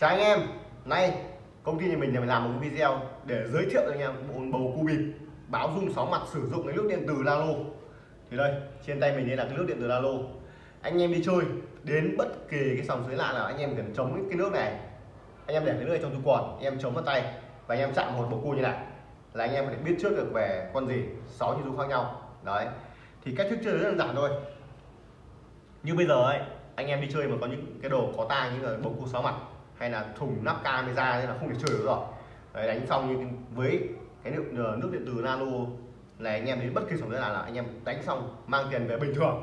chào anh em. Nay, công ty nhà mình nhà mình làm một cái video để giới thiệu cho anh em bộ bầu cu bịp, báo dung sóng mặt sử dụng cái nước điện từ Lalo. Thì đây, trên tay mình đây là cái nước điện từ Lalo. Anh em đi chơi, đến bất kỳ cái sòng suối lạ nào, anh em cần chống cái nước này. Anh em để cái nước này trong túi quần em chống vào tay và anh em chạm một bầu cu như này. Là anh em có thể biết trước được về con gì, sáu như dung khác nhau. Đấy. Thì cách thức chơi rất đơn giản thôi. Như bây giờ ấy, anh em đi chơi mà có những cái đồ có tai như là bầu cua sáu mặt hay là thùng nắp camera nên là không thể chơi được rồi. Đấy, đánh xong như với cái nước ờ, nước điện từ nano này anh em đến bất kỳ sòng là, là anh em đánh xong mang tiền về bình thường.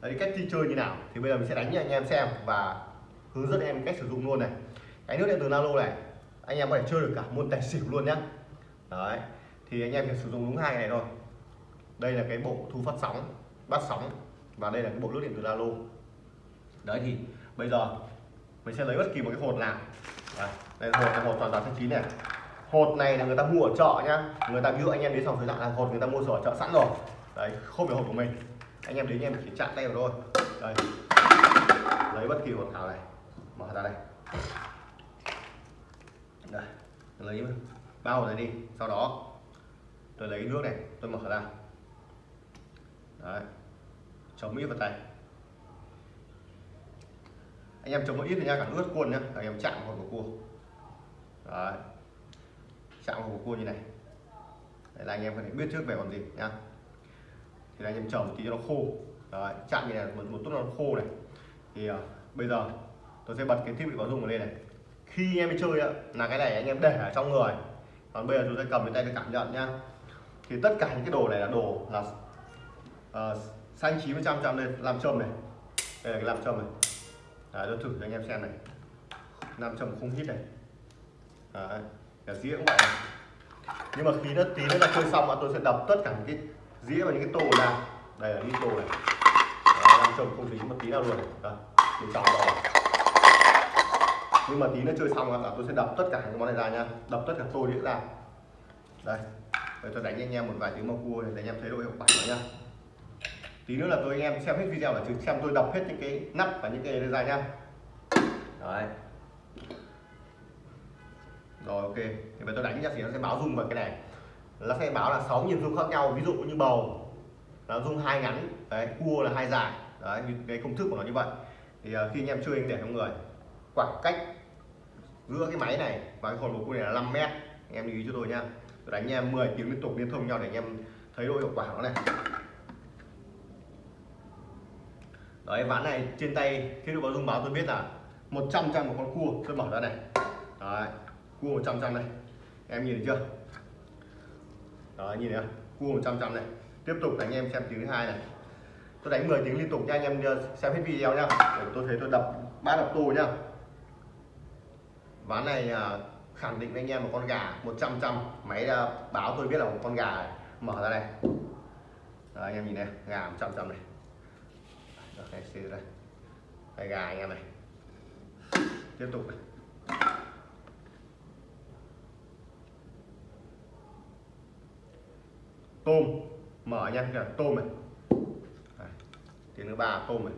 Đấy cách đi chơi như nào? Thì bây giờ mình sẽ đánh cho anh em xem và hướng dẫn em cách sử dụng luôn này. Cái nước điện từ nano này anh em có thể chơi được cả môn tài xỉu luôn nhá. Đấy thì anh em phải sử dụng đúng hai này thôi. Đây là cái bộ thu phát sóng bắt sóng và đây là cái bộ nước điện từ nano. Đấy thì bây giờ mình sẽ lấy bất kỳ một cái hột nào. Đây, đây là hột là hột toàn toàn thanh chín này. Hột này là người ta mua ở chợ nhá. Người ta ví dụ anh em đến sòng thời dạng là hột người ta mua ở chợ sẵn rồi. Đấy không phải hột của mình. Anh em đến anh em chỉ chạm tay vào thôi. Đây. Lấy bất kỳ hột nào này. Mở ra đây. Đây lấy bao này đi. Sau đó tôi lấy nước này tôi mở ra. Đấy. Chống mỹ vào tay anh em chống một ít thì nha cả ướt cuôn nhá. Anh em chạm vào của cua. Đấy. Chạm vào của cua như này. Đấy là anh em có thể biết trước về còn gì nhá. Thì anh em chờ một tí cho nó khô. Đấy, chạm như này một, một chút nó khô này. Thì uh, bây giờ tôi sẽ bật cái thiết bị báo dung lên này. Khi anh em đi chơi á, là cái này anh em để ở trong người. Còn bây giờ chúng ta cầm lên tay để cảm nhận nhá. Thì tất cả những cái đồ này là đồ là uh, xanh chín trăm trăm lên làm châm này. Đây là cái làm châm này. À, Đấy, tôi thử cho anh em xem này. Nam châm không hít này. À, Đấy, cả dĩa cũng vậy. Này. nhưng mà khi nó tí nữa là chơi xong là tôi sẽ đập tất cả những cái dĩa và những cái tô ra đây là những tô này. Nằm nam châm không dính một tí nào luôn. Này mình chọn rồi nhưng mà tí nữa chơi xong là tôi sẽ đập tất cả những món này ra nha. Đập tất cả tô đĩa ra. Đây để tôi đánh anh em một vài tiếng mà cua để anh em thấy độ hiệu quả nữa nha tí nữa là tôi anh em xem hết video là chứ xem tôi đọc hết những cái nắp và những cái ra nhá. Đấy. Rồi ok. Thì bây tôi đánh ra thì nó sẽ báo rung vào cái này. Nó sẽ báo là sáu nhịp rung khác nhau ví dụ như bầu nó rung hai ngắn đấy cua là hai dài. Đấy cái công thức của nó như vậy. Thì uh, khi anh em chơi anh để trong người khoảng cách giữa cái máy này và cái hồn bầu cua này là 5 mét. Anh em lưu ý cho tôi nha tôi đánh anh em 10 tiếng liên tục liên thông nhau để anh em thấy độ hiệu quả của nó này đấy ván này trên tay khi được có dung báo tôi biết là 100 trăm một con cua tôi mở ra này. Đấy cua 100 trăm này. Em nhìn thấy chưa? Đó nhìn thấy không? cua 100 trăm này. Tiếp tục đánh em xem tiếng thứ hai này. Tôi đánh 10 tiếng liên tục nha anh em ờ, xem hết video nhá để tôi thấy tôi đập ba đập tù nhá ván này ờ, khẳng định với anh em một con gà 100 trăm máy ờ, báo tôi biết là một con gà này. mở ra đây Đấy, anh em nhìn này gà 100 trăm này được đây xì đây đây gà anh em này tiếp tục này. Tôm. Mở nha kìa tôm này. Đây. tiếng thứ ba tôm này.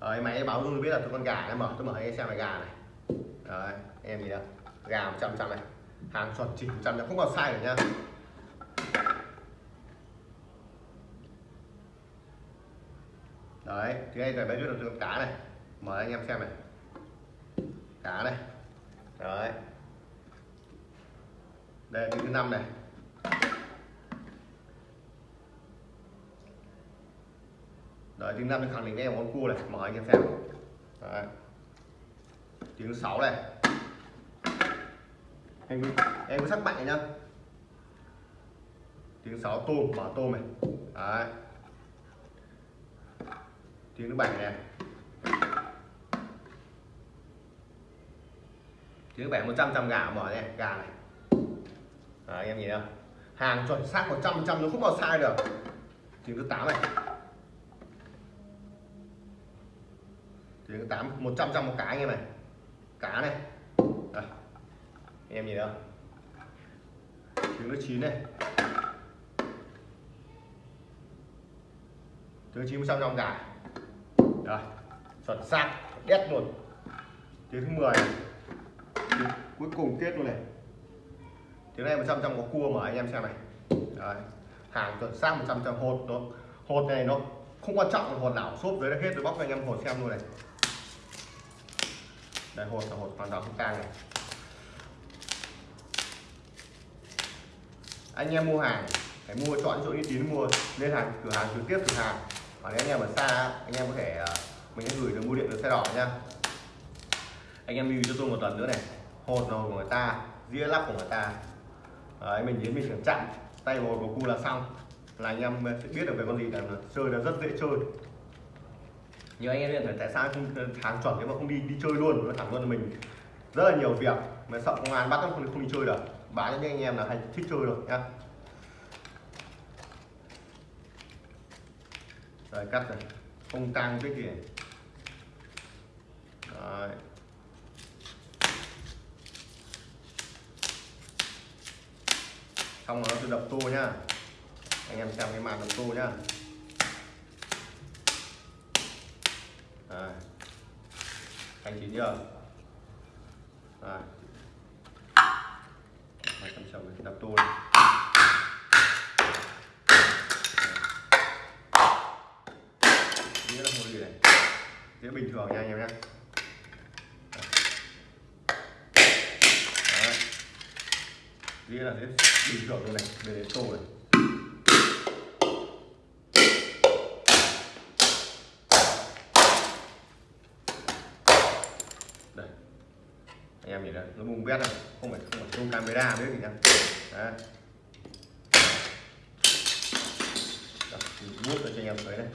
Đấy, máy báo luôn biết là tôi con gà nó mở tôi mở ให้ xem là gà này. Đấy em gì đâu gà 100 trăm này. Hàng chuẩn chỉnh 100 trăm không còn sai nữa nha đấy, thì đây là bé biết được cá này. Mời anh em xem này. Cá này. Đấy. Đây là thứ năm này. Đấy, thứ năm khẳng định em món cua này. Mời anh em xem. Đấy. Tiếng sáu này em em có sắc mạnh nhá. Tiếng sáo tôm mở tôm này. Đấy. Tiếng thứ bảy này. Tiếng thứ bảy 100 trăm gà mở này gà này. Đấy, anh em nhìn không? Hàng chuẩn xác 100 trăm nó không bao sai được. Tiếng thứ 8 này. Tiếng thứ tám một trăm trăm một cái anh em này. Cá này anh em nhìn thấy không trứng nó chín này. Trứng chín xong trong giải. Rồi, chuẩn xác, đét luôn. Tiếng thứ 10 tiếng cuối cùng tiết luôn này. Tiếng này 100 trăm có cua mà, anh em xem này. Đấy. hàng chuẩn xác 100 trăm hột nó hột này nó không quan trọng hột nào, xốp dưới hết rồi bóc cho anh em hột xem luôn này. Đây, hột là hột hoàn toàn không tang này. Anh em mua hàng phải mua chọn chỗ uy tín mua lên hàng cửa hàng trực tiếp cửa hàng. Còn nếu anh em ở xa anh em có thể ờ, mình sẽ gửi được mua điện được xe đỏ nha. Anh em lưu cho tôi một lần nữa này hột nào của người ta dĩa lắp của người ta. Đấy, mình đến mình chuyển chặn tay hột của cu là xong. Là anh em sẽ biết được về con gì là chơi là rất dễ chơi. Nhưng anh em hiện tại sao không ờ, hàng chuẩn nếu mà không đi đi chơi luôn nó thẳng luôn là mình. Rất là nhiều việc mà sợ công an bắt không không đi chơi được bán cho những anh em là hay thích chơi được nhá rồi, cắt này không tăng cái gì Đấy. xong rồi nó tự đập tô nhá anh em xem cái màn đập tô nhá Đấy. anh chín chưa Đấy hai trăm chồng đập tôi. Nghĩa là một gì này Nghĩa bình thường nha anh em nhé Nghĩa là thế bình thường luôn này về đến tô này. Đây. Anh em nhìn đây, nó bung bét này Không phải dùng camera biết gì nhá Đấy. Vuốt cho anh em thấy này.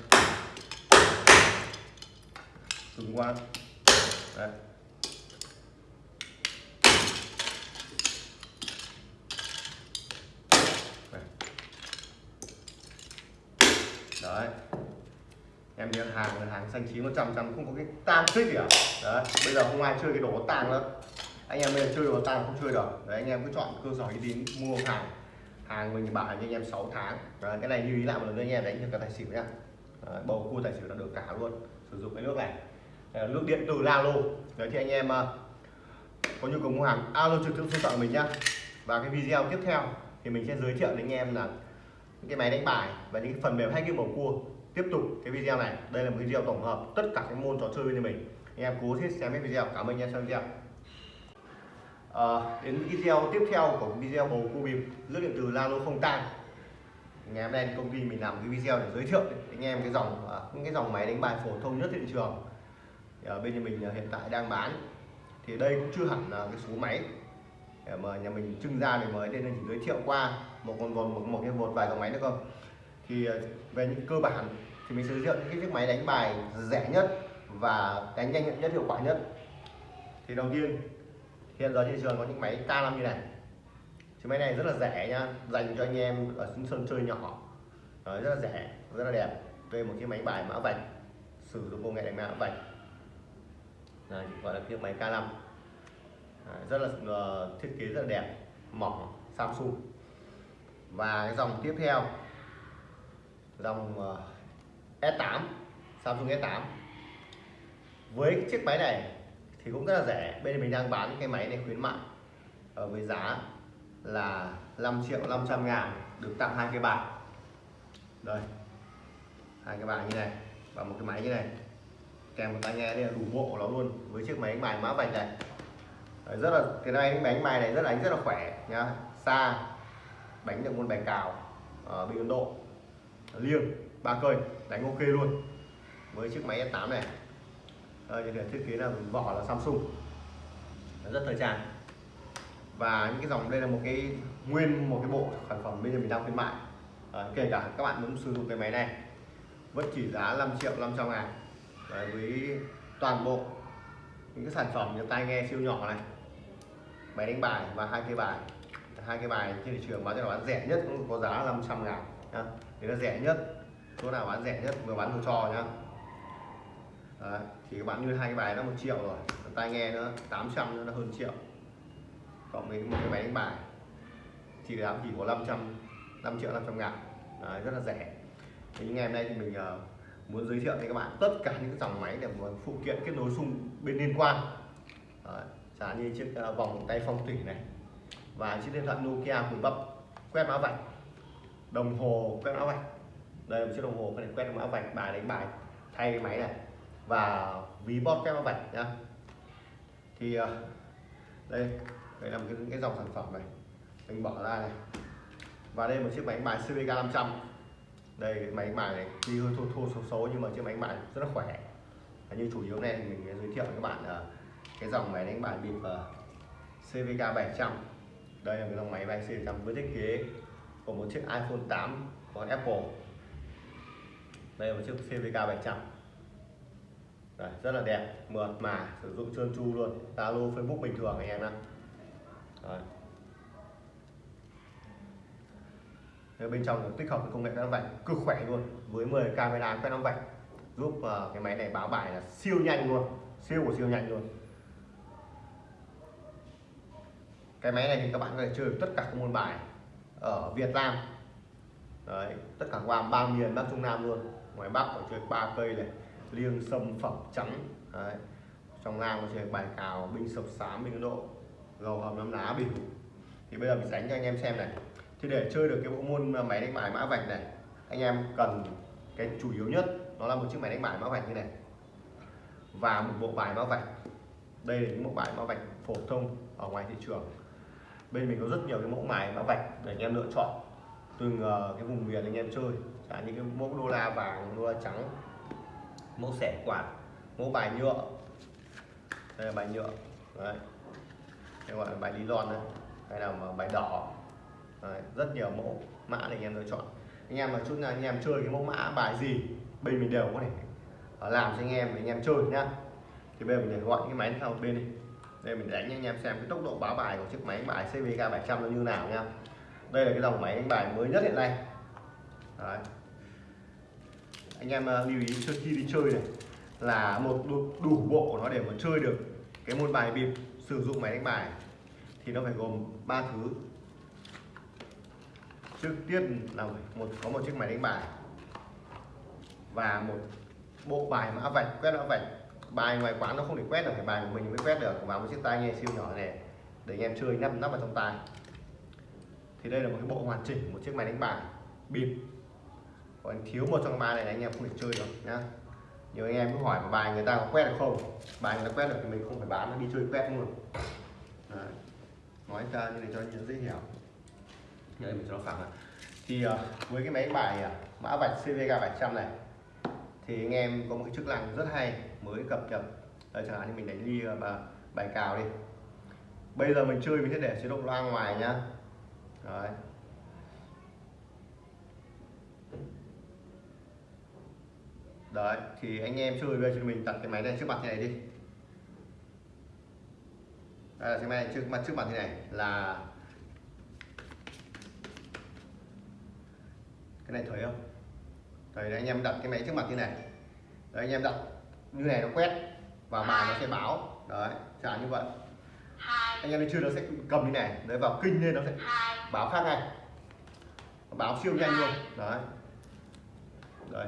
Cứng quá. Đấy. Đấy. Em nhớ hàng là hàng xanh chín một trăm trăm không có cái tang thích gì cả đấy, bây giờ không ai chơi cái đồ tang nữa anh em bây giờ chơi đồ tay không chơi được. Đấy anh em cứ chọn cơ sở uy tín mua hàng. Hàng mình bảo cho anh em 6 tháng. Đấy, cái này lưu ý lại một lần nữa anh em đánh cho cả tài xỉu nhá. Đấy, bầu cua tài xỉu là được cả luôn. Sử dụng cái nước này. Đây nước điện từ Lalo. Đấy thì anh em ờ, có nhu cầu mua hàng alo trực tiếp số tặng thoại mình nhá. Và cái video tiếp theo thì mình sẽ giới thiệu đến anh em là những cái máy đánh bài và những cái phần mềm hay cái bầu cua. Tiếp tục cái video này. Đây là một video tổng hợp tất cả các môn trò chơi bên mình. Anh em cố hết xem hết video. Cảm ơn anh em xem video à, đến video tiếp theo của video bầu cua bịp lướt điện từ Lalo không tan. Ngày hôm nay thì công ty mình làm cái video để giới thiệu. Để anh em cái dòng những cái dòng máy đánh bài phổ thông nhất thị trường. Thì ở bên nhà mình à, hiện tại đang bán. Thì đây cũng chưa hẳn là cái số máy để mà nhà mình trưng ra để mới nên chỉ giới thiệu qua một con một, một, một cái một vài dòng máy nữa không thì à, về những cơ bản thì mình sẽ giới thiệu những cái chiếc máy đánh bài rẻ nhất và đánh nhanh nhất hiệu quả nhất. Thì đầu tiên hiện giờ trên trường có những máy K5 như này. Chiếc máy này rất là rẻ nhá dành cho anh em ở những sân chơi nhỏ. Đấy, rất là rẻ rất là đẹp. Đây một chiếc máy bài mã vạch sử dụng công nghệ đánh mã vạch. Đấy, gọi là chiếc máy K5 Đấy, rất là uh, thiết kế rất là đẹp mỏng Samsung. Và cái dòng tiếp theo dòng ờ, uh, S8 Samsung S8 với chiếc máy này thì cũng rất là rẻ. Bên mình đang bán cái máy này khuyến mại ở với giá là 5 triệu 500 ngàn được tặng hai cái bảng. Đây hai cái bảng như này và một cái máy như này. Kèm một tai nghe đây là đủ bộ của nó luôn với chiếc máy đánh bài mã vạch này. Đấy, rất là cái này đánh bài này rất là đánh rất là khỏe nhá. Xa đánh được môn bài cào ờ, ở bên Ấn Độ. Liêng ba cây đánh ok luôn. Với chiếc máy S8 này. Ờ, đây, thiết kế là vỏ là Samsung. Rất thời trang. Và những cái dòng đây là một cái nguyên một cái bộ sản phẩm bây giờ mình đang khuyến mại. À, kể cả các bạn muốn sử dụng cái máy này vẫn chỉ giá 5 triệu 500 ngàn. Đấy, với toàn bộ những cái sản phẩm như tai nghe siêu nhỏ này máy đánh bài và hai cái bài hai cái bài trên thị trường bán cho bán rẻ nhất cũng có giá 500 ngàn nhá. Thì nó rẻ nhất chỗ nào bán rẻ nhất vừa bán đồ cho nhá. Đấy, thì các bạn như hai cái bài nó một triệu rồi. Tai nghe nữa 800 nữa nó hơn triệu. Cộng với một cái máy đánh bài. Thì giá chỉ có 500 5 triệu 500 ngàn. Đấy, rất là rẻ. Thì ngày hôm nay thì mình uh, muốn giới thiệu với các bạn tất cả những dòng máy để một phụ kiện kết nối xung bên liên quan. Đấy, chẳng như chiếc uh, vòng tay phong thủy này và chiếc điện thoại Nokia cùi bắp quét mã vạch. Đồng hồ quét mã vạch. Đây là một chiếc đồng hồ có thể quét mã vạch bài đánh bài thay cái máy này và ví bot kem mã vạch nhá. Thì ờ, đây đây là một cái, cái dòng sản phẩm này. Mình bỏ ra này. Và đây là một chiếc máy đánh bài CVK 500 đây cái máy đánh bài này tuy hơi thô thô xấu xấu nhưng mà chiếc máy đánh bài rất là khỏe. Và như chủ yếu này thì mình giới thiệu với các bạn là cái dòng máy đánh bài bịp ờ, CVK 700 đây là cái dòng máy bài CVK với thiết kế của một chiếc iPhone 8 của Apple. Đây là một chiếc CVK 700 Đấy, rất là đẹp. Mượt mà sử dụng trơn tru luôn. Zalo Facebook bình thường anh em ạ bên trong tích hợp công nghệ quét vạch cực khỏe luôn. Với 10 camera quét năm vạch giúp uh, cái máy này báo bài là siêu nhanh luôn. Siêu của siêu nhanh luôn. Cái máy này thì các bạn có thể chơi tất cả các môn bài ở Việt Nam. Đấy, tất cả qua ba miền Bắc Trung Nam luôn. Ngoài Bắc có chơi ba cây này liêng sâm phẩm trắng. Đấy. trong Nam có chơi bài cào binh sập sám binh độ, gầu hầm năm lá bình thì bây giờ mình đánh cho anh em xem này. Thì để chơi được cái bộ môn máy đánh bài mã vạch này, anh em cần cái chủ yếu nhất nó là một chiếc máy đánh bài mã vạch như này. Và một bộ bài mã vạch. Đây là những bộ bài mã vạch phổ thông ở ngoài thị trường. Bên mình có rất nhiều cái mẫu bài mã vạch để anh em lựa chọn. Từng ờ, cái vùng miền anh em chơi. Chẳng những cái mẫu đô la vàng, đô la trắng mẫu sẻ quạt mẫu bài nhựa. Đây là bài nhựa đấy. Đây gọi là bài lý lon đấy. Hay là mà bài đỏ. Đấy, rất nhiều mẫu mã để anh em lựa chọn. Anh em mà chút nào anh em chơi cái mẫu mã bài gì bên mình đều có thể ờ, làm cho anh em để anh em chơi nhá. Thì bây giờ mình để gọi cái máy sang một bên đi. Đây mình đánh cho anh em xem cái tốc độ báo bài của chiếc máy bài CVK 700 nó như nào nha đây là cái dòng máy đánh bài mới nhất hiện nay. Đấy anh em ờ, lưu ý trước khi đi chơi này là một đủ, đủ bộ của nó để mà chơi được cái môn bài bịp sử dụng máy đánh bài. Thì nó phải gồm ba thứ. Trước tiên là một có một chiếc máy đánh bài và một bộ bài mã vạch quét mã vạch. Bài ngoài quán nó không thể quét được phải bài của mình mới quét được. Và một chiếc tai nghe siêu nhỏ này để anh em chơi nắp nắp vào trong tai. Thì đây là một cái bộ hoàn chỉnh một chiếc máy đánh bài bịp còn thiếu một trong ba này anh em không thể chơi được nhá. Nhiều anh em cứ hỏi bài người ta có quét được không? Bài người ta quét được thì mình không phải bán nó đi chơi quét luôn. Đấy. nói ra như này cho anh dễ hiểu. Đây mình cho nó phẳng thì uh, với cái máy bài uh, mã vạch CVK 700 này thì anh em có một cái chức năng rất hay mới cập nhật. Đây chẳng hạn như mình đánh ly ờ, và bài cào đi. Bây giờ mình chơi mình sẽ để chế độ loa ngoài nhá. Đấy. Đấy, thì anh em chơi giờ cho mình đặt cái máy này trước mặt thế này đi. Đây là cái máy này trước mặt trước mặt thế này là cái này thấy không? Đấy, anh em đặt cái máy trước mặt như này. Đấy, anh em đặt như này nó quét và bài nó sẽ báo. Đấy, chẳng như vậy. Anh em chơi nó sẽ cầm như này. Đấy vào kinh lên nó sẽ báo khác ngay. Báo siêu nhanh luôn. Đấy. Đấy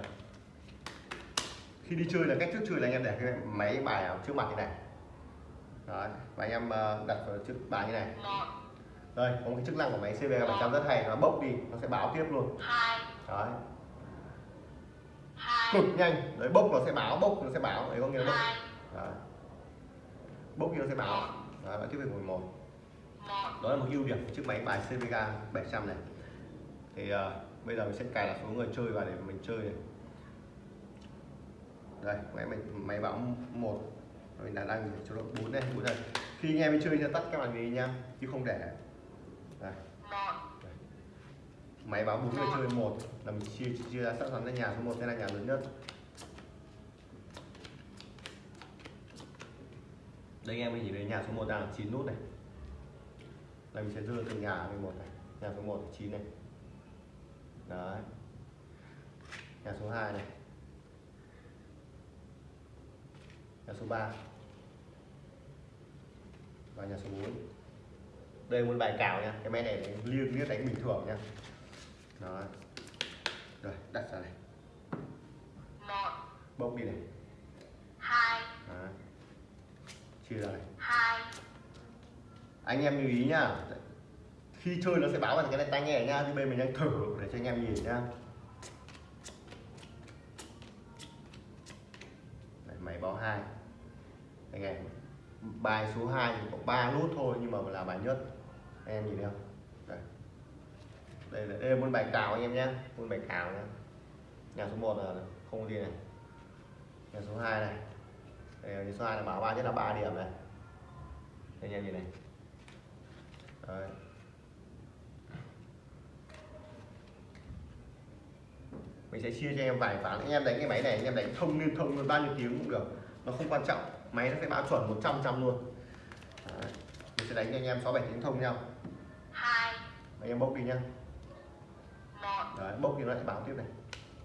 khi đi chơi là cách trước chơi là anh em để cái máy bài ở trước mặt như này. Đấy và anh em ờ, đặt vào trước bài như này. Đây có một cái chức năng của máy CB 700 rất hay nó bốc đi nó sẽ báo tiếp luôn. Đấy. Cực nhanh đấy bốc nó sẽ báo bốc nó sẽ báo đấy có nghĩa là bốc. Đấy. bốc thì nó sẽ báo. Đấy, bạn tiếp về 11 đó là một ưu điểm của chiếc máy bài CVK 700 này. Thì uh, bây giờ mình sẽ cài đặt số người chơi vào để mình chơi này đây, máy mình, máy báo một. Mình đã đang cho nó bốn đây bốn đây. Khi anh em chơi thì tắt các bạn đi nha, chứ không để. Đây. máy báo bốn người chơi một. Là mình chia chia ra sẵn sàng ra nhà số một sẽ là nhà lớn nhất. Đây, anh em mình chỉ thấy nhà số 1 đang 9 nút này. Đây mình sẽ đưa từ nhà 11 này, nhà số 1 là 9 này. Đấy. Nhà số 2 này. Nhà số 3 và nhà số 4 đây một bài cào nha. Cái máy này liên liếc đánh bình thường nha. Đó. Rồi đặt ra này. Bốc đi này. Hai. Đấy. chia ra này. Hai. Anh em lưu ý nhá khi chơi nó sẽ báo vào cái này tai nghe nhá thì bên mình đang thử để cho anh em nhìn nhá máy báo hai. Anh em bài số 2 thì có 3 nút thôi nhưng mà là bài nhất. Anh em nhìn thấy không? Đây. Đây là, đây là môn bài cào anh em nhé môn bài cào nhé nhà số 1 là không có gì này. Nhà số 2 này. Đây là nhà số 2 là báo ba nhất là 3 điểm này. Anh em nhìn này. Đấy. Mình sẽ chia cho em vài ván. Anh em đánh cái máy này anh em đánh thông liên thông luôn bao nhiêu tiếng cũng được. Nó không quan trọng. Máy nó sẽ báo chuẩn 100 trăm luôn. Đấy. mình sẽ đánh cho anh em 6 7 tiếng thông nhau. Hai. Anh em bốc đi nhá. Một. Đấy, bốc thì nó lại báo tiếp này.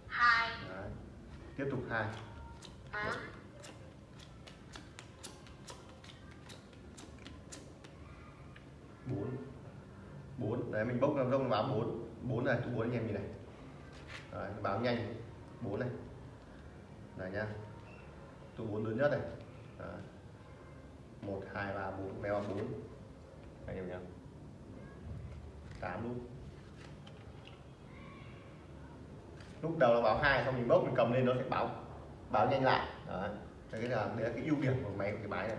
Hai. Đấy. tiếp tục hai. Bốn. Bốn. Bốn. Đấy mình bốc làm rông báo bốn. Bốn này thứ bốn anh em nhìn này đấy, báo nhanh. Bốn này. Này nhá. Tụ bốn lớn nhất này. Đấy. một hai ba bốn. Mèo bốn. Anh em nhá. Tám luôn. Lúc đầu là báo hai xong mình bốc mình cầm lên nó sẽ báo báo nhanh lại. Đấy. Đấy là đấy là cái ưu điểm của máy của cái máy này.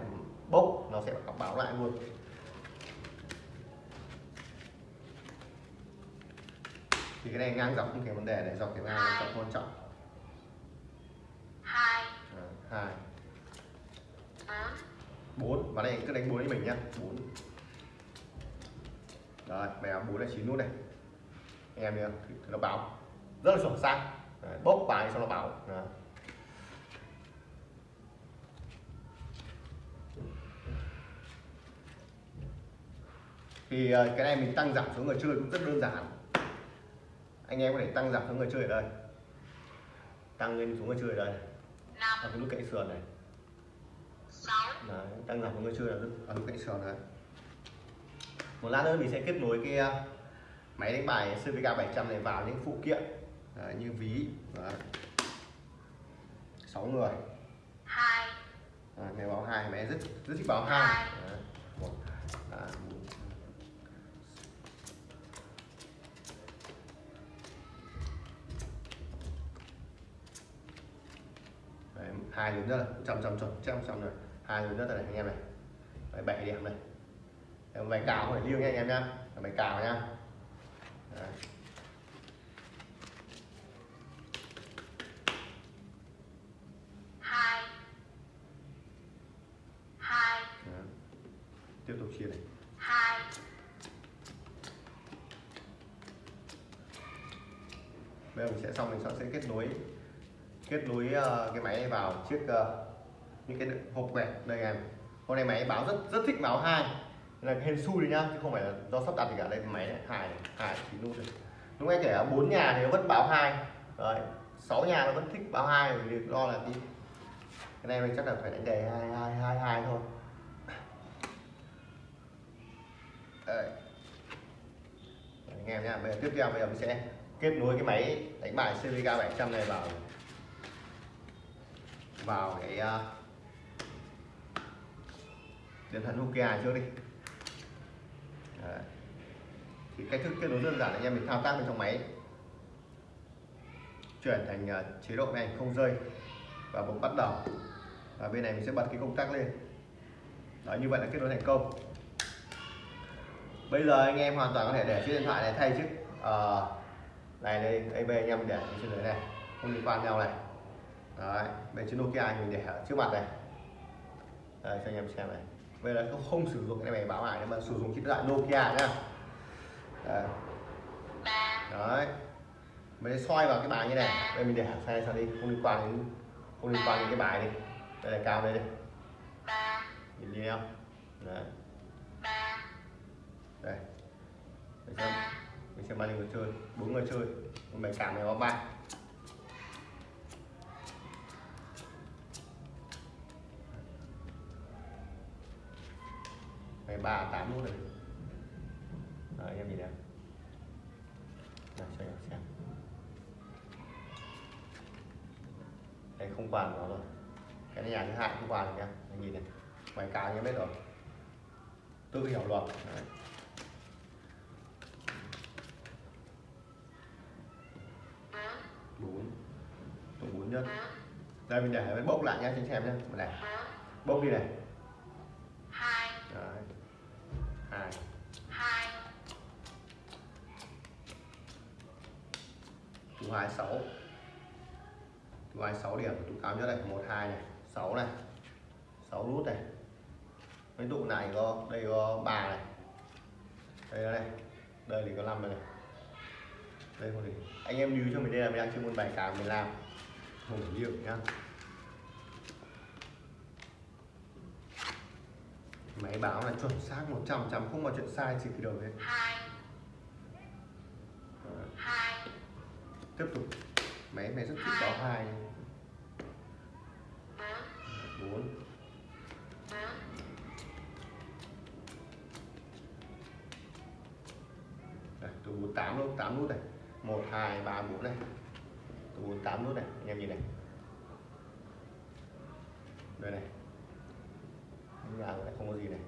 Bốc nó sẽ báo lại luôn. Thì cái này ngang dọc không thành vấn đề này dọc cái ngang trọng quan trọng. Hai. Đấy, hai. Bốn. Và đây cứ đánh bốn với mình nhá. Bốn. Rồi mèo bốn là chín nút này. Anh em được nó báo. Rất là chuẩn xác Đấy, bốc bài xong nó báo. Đấy. thì ờ, cái này mình tăng giảm số người chơi cũng rất đơn giản anh em có thể tăng giảm số người chơi ở đây. Tăng lên số người chơi ở đây. Ở cái nút cạnh sườn này. Đấy, tăng giảm của người chơi ở lúc cạnh sườn đấy. Một lát nữa mình sẽ kết nối cái uh, máy đánh bài CVK 700 này vào những phụ kiện đấy, như ví. Đấy. 6 người. Hai. Đấy, máy báo hai máy rất rất thích báo hai. Một hai lớn nhất là trăm trăm chuẩn trăm trăm rồi. Hai lớn nhất là này anh em này. Đấy, bảy điểm này. Đấy, bài cào không phải liêng nha anh em nhá bài cào nhá Đấy. hai. Hai. Đấy. tiếp tục chia này. Hai. Bây giờ mình sẽ xong mình sẽ kết nối kết nối ờ, cái máy vào chiếc ờ, những cái hộp quẹt đây em con này máy báo rất rất thích báo hai. Là hên xui đấy nhá chứ không phải là do sắp đặt gì cả đây máy này hai này, hai chín nút này lúc anh kể bốn nhà thì nó vẫn báo hai. Đấy sáu nhà nó vẫn thích báo hai vì do là cái cái này mình chắc là phải đánh đề hai hai hai hai thôi. Đấy, anh em nhá bây giờ tiếp theo bây giờ mình sẽ kết nối cái máy đánh bài CVK 700 này vào vào cái điện thoại Nokia trước đi. Đấy. thì cách thức kết nối đơn giản là anh em mình thao tác bên trong máy. Chuyển thành ờ, chế độ này không rơi và bấm bắt đầu. Và bên này mình sẽ bật cái công tắc lên. Đó như vậy là kết nối thành công. Bây giờ anh em hoàn toàn có thể để chiếc điện thoại này thay chiếc uh, này đây AB anh em để trên dưới này. Không liên quan nhau này đấy bên chiếc Nokia mình để ở trước mặt này. Đấy, cho anh em xem này. Bây giờ không, không sử dụng cái này báo ải mà sử dụng chiếc điện thoại Nokia nhá. Đấy, đấy. mình soi vào cái bài như này. Đây mình để hẳn sai sang đi không liên quan đến không liên quan đến cái bài đi. Đây là cao đây đi. Nhìn đi không đấy. Đây. Mình xem. Mình xem bao nhiêu người chơi. Bốn người chơi. Mình cảm này có ba. Này ba tám nút này. Đấy, anh em nhìn em đây cho em xem. Đây này không quản nó rồi. Cái này nhà thứ hai không quản được nha anh nhìn này. Bài cá anh em biết rồi. Tự hiểu luật. Đấy. bốn. Tụ bốn bốn đây mình để bốc lại nhá cho anh xem nhá. Mình này. Bốn bốc đi này tụ hai sáu. Tụ hai sáu điểm tụ cao nhất này một hai này sáu này sáu nút này. Cái tụ này có đây có ba này. Đây này, đây đây thì có năm này đây có gì? Anh em lưu cho mình đây là mình đang chơi môn bài cào mình làm. Không hiểu nhá. Máy báo là chuẩn xác 100 trăm không có chuyện sai chỉ khi đầu hết Đấy. Tiếp tục. Máy này rất thích báo hai. Bốn. Bốn bốn Đây, từ 48 nút tám nút này. 1 2 3 4 này. Từ 48 nút này. Anh em nhìn này. Đây này. Nhà lại không có gì này.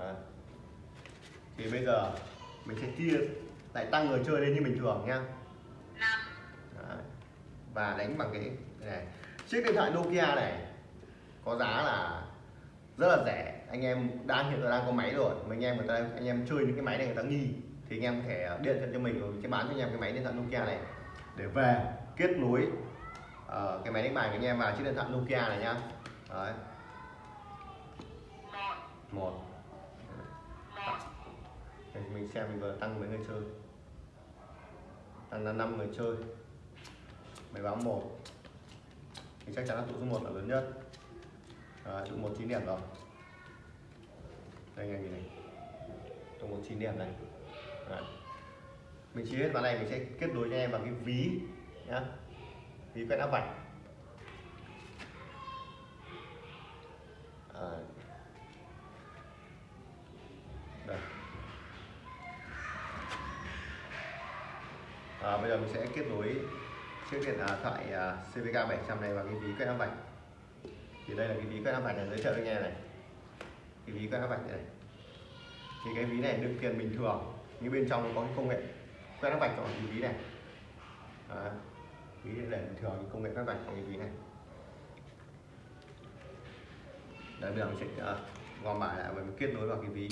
Đấy. thì bây giờ mình sẽ chia lại tăng người chơi lên như bình thường năm. Đấy. và đánh bằng cái này. Chiếc điện thoại Nokia này có giá là rất là rẻ. Anh em đang hiện giờ đang có máy rồi. Mà anh em người ta anh em chơi những cái máy này người ta nghi. Thì anh em có thể điện cho mình rồi sẽ bán cho anh em cái máy điện thoại Nokia này. Để về kết nối ờ, cái máy đánh bài của anh em vào chiếc điện thoại Nokia này nhá Đấy. một để mình xem mình vừa tăng mấy người chơi. Tăng là 5 người chơi. Máy báo một. Thì chắc chắn là tụ số 1 là lớn nhất. À, tụ một chín điểm rồi. Đây anh em nhìn này. Tụ một chín điểm này. À. mình chia hết vào này mình sẽ kết nối cho em bằng cái ví nhá. Ví quét áp vạch. À, à, bây giờ mình sẽ kết nối chiếc điện thoại à, CVK 700 này vào cái ví quét áp vạch. Thì đây là cái ví quét áp vạch này giới thiệu với anh em này. Cái ví quét áp vạch này. Thì cái ví này đựng tiền bình thường nhưng bên trong nó có cái công nghệ quét áp vạch trong cái ví này. Ví để bình thường cái công nghệ quét vạch trong cái ví này. Đấy, bây giờ mình sẽ à, gom bài lại và mình kết nối vào cái ví.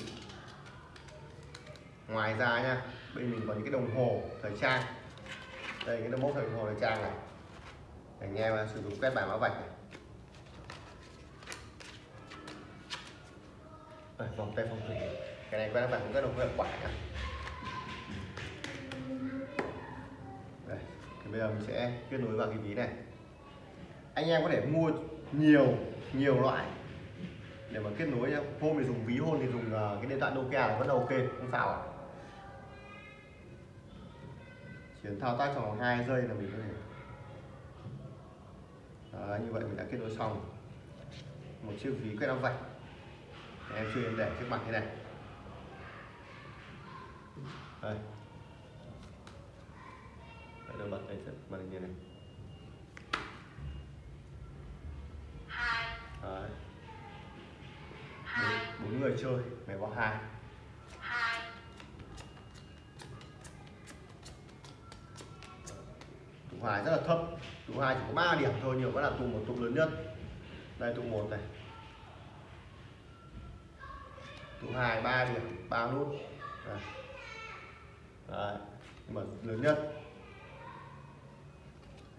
Ngoài ra nha bên mình có những cái đồng hồ thời trang đây cái đồng hồ thời hồ trang này. Để anh em sử dụng quét bài mã vạch này. Đây, vòng tay phong thủy cái này quét mã cũng rất là hiệu quả nhá. Đây thì bây giờ mình sẽ kết nối vào cái ví này. Anh em có thể mua nhiều nhiều loại. Để mà kết nối nhá. Hôm thì dùng ví hôm thì dùng ờ, cái điện thoại Nokia là vẫn là ok không sao ạ. à. Cần thao tác trong vòng 2 giây là mình có thể Đó, như vậy mình đã kết nối xong. Một chiếc ví quét áo vạch. Em chưa để trước mặt thế này. Đây. Đấy, đưa bật lên bật lên như này. Hai. Đấy. hai bốn, người chơi mày hai hai phải rất là thấp. Tụ hai chỉ có 3 điểm thôi, nhiều vẫn là tụ một tụ lớn nhất. Đây, tụ một này. Tụ hai, ba điểm, ba nút. Đấy. nhưng mà lớn nhất.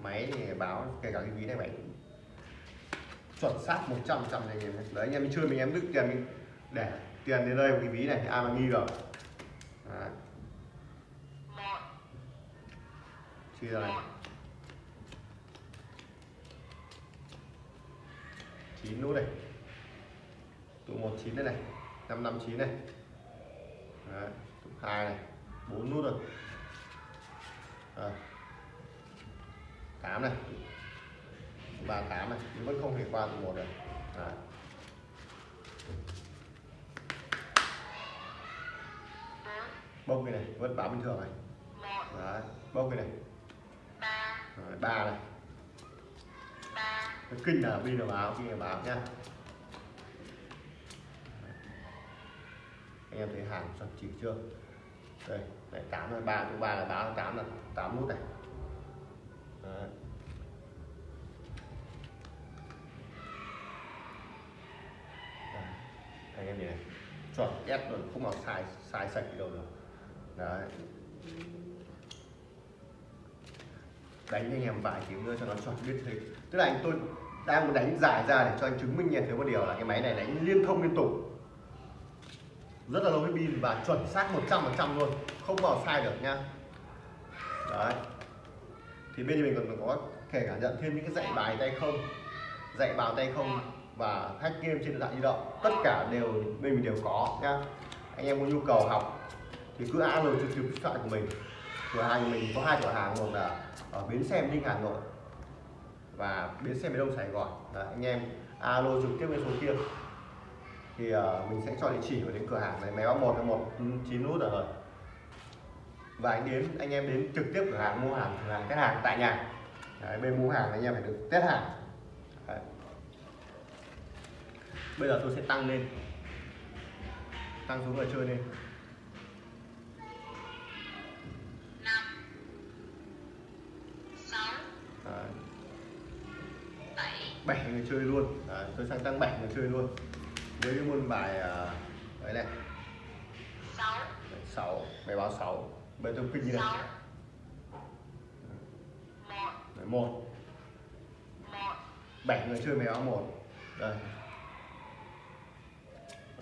Máy thì báo kể cả cái ví này máy chuẩn xác 100 trăm này em đấy, anh em mình chơi mình em đứt tiền, mình để tiền đến đây một cái ví này, thì ai mà nghi rồi đấy. chia ra này. Chín nút này. Tụ một chín đây này năm năm chín này. Đấy, tụ hai này bốn nút rồi. Đấy. tám này. Ba tám này nhưng vẫn không thể qua tụ một được. Đấy. bốc cái này vẫn báo bình thường này. Đấy bốc cái này. Ba. Đấy, này cái kinh là pin là báo kinh là báo nhá. Anh em thấy hàng chuẩn chỉ chưa? Đây, này, tám là ba thứ ba là báo tám là tám nút này. Đấy. Anh em nhìn này. Chuẩn, ép luôn, không mặc sai sai sạch đâu được. Đấy đánh anh em vài tiếng nữa cho nó chuẩn biết thế tức là anh, tôi đang muốn đánh giải ra để cho anh chứng minh nhận thấy một điều là cái máy này đánh liên thông liên tục. Rất là lâu với pin và chuẩn xác 100% luôn, không bao sai được nha. đấy. Thì bên mình còn có thể cả nhận thêm những cái dạy bài tay không, dạy bài tay không và hack game trên điện thoại di động. Tất cả đều bên mình đều có nha. anh em có nhu cầu học thì cứ alo trực tiếp điện thoại của mình cửa hàng mình có hai cửa hàng một là ở bến xe Ninh Hà Nội và bến xe miền Đông Sài Gòn. Đấy, anh em alo trực tiếp lên số kia. Thì uh, mình sẽ cho địa chỉ và đến cửa hàng này máy báo một là một ừ, chín nút rồi. Và anh đến anh em đến trực tiếp cửa hàng mua hàng cửa hàng test hàng tại nhà. Đấy, bên mua hàng anh em phải được test hàng. Đấy. bây giờ tôi sẽ tăng lên. Tăng xuống người chơi lên. Luôn Đấy, tôi sang tăng bảy người chơi luôn. Với cái môn bài à, đấy này. Sáu. Bài báo sáu. Bây tôi kinh như này Đấy, một. Bảy người chơi bài báo một. Đây.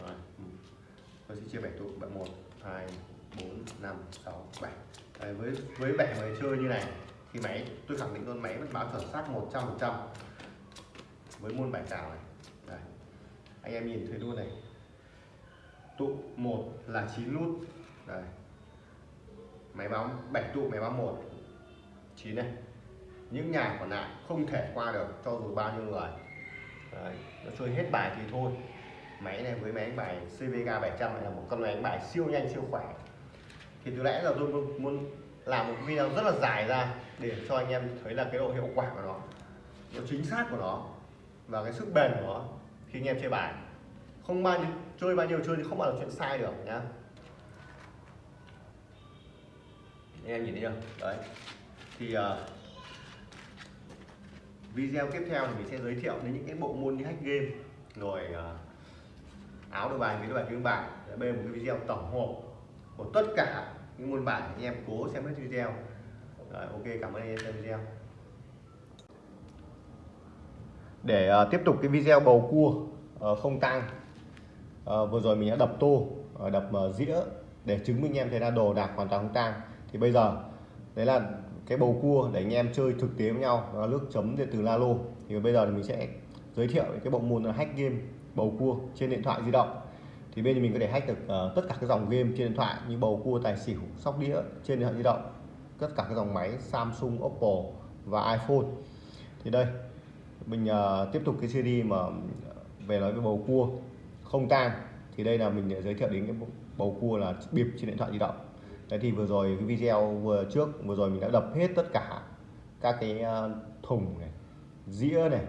Rồi. Ừ. tôi sẽ chia bảy tụ bảy một hai bốn năm sáu bảy. Với với bảy người chơi như này thì máy tôi khẳng định luôn máy vẫn báo chuẩn xác 100 phần trăm với môn bài cào này. Đây. Anh em nhìn thấy luôn này. Tụ một là 9 nút. Đây. Máy báo 7 tụ máy báo một. 9 này. Những nhà còn lại không thể qua được cho dù bao nhiêu người. Đấy, nó chơi hết bài thì thôi. Máy này với máy đánh bài CVK 700 này là một con máy đánh bài siêu nhanh siêu khỏe. Thì từ lẽ là tôi muốn làm một video rất là dài ra để cho anh em thấy là cái độ hiệu quả của nó. Độ chính xác của nó và cái sức bền của nó khi anh em chơi bài. Không bao nhiêu chơi bao nhiêu chơi thì không bao giờ chuyện sai được nhá. Anh em nhìn thấy chưa? Đấy. Thì uh, video tiếp theo thì mình sẽ giới thiệu đến những cái bộ môn như hack game rồi uh, áo đồ bài với đồ bài tiếng bài. Đây là một cái video tổng hợp của tất cả những môn bài anh em cố xem hết video. Rồi, ok cảm ơn anh em xem video để uh, tiếp tục cái video bầu cua uh, không tăng uh, ờ, vừa rồi mình đã đập tô uh, đập uh, dĩa để chứng minh em thấy là đồ đạc hoàn toàn không tang. Thì bây giờ đấy là cái bầu cua để anh em chơi thực tế với nhau đó là nước chấm điện từ Lalo. Thì bây giờ thì mình sẽ giới thiệu cái bộ môn là hack game bầu cua trên điện thoại di động. Thì bên mình có thể hack được uh, tất cả các dòng game trên điện thoại như bầu cua tài xỉu sóc đĩa trên điện thoại di động tất cả các dòng máy Samsung Oppo và iPhone. Thì đây mình uh, tiếp tục cái series mà ờ, về nói về bầu cua không tang thì đây là mình giới thiệu đến cái bầu cua là bịp trên điện thoại di động. Đấy thì vừa rồi cái video vừa trước vừa rồi mình đã đập hết tất cả các cái ờ, thùng này dĩa này